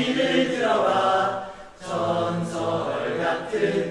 소리를 들어봐. 전설 같은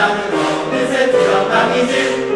Dame, non, mais c'est toujours.